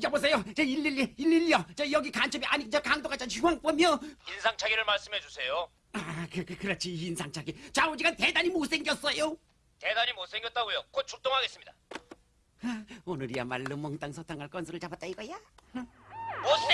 여보세요. 저 111, 112요. 저 여기 간첩이 아니 저 강도가 저 휴황범이요. 인상착의를 말씀해 주세요. 아, 그, 그 그렇지 인상착의. 좌우지간 대단히 못생겼어요. 대단히 못생겼다고요. 곧 출동하겠습니다. 아, 오늘이야말로 몽땅 소탕할 건수를 잡았다 이거야. 못생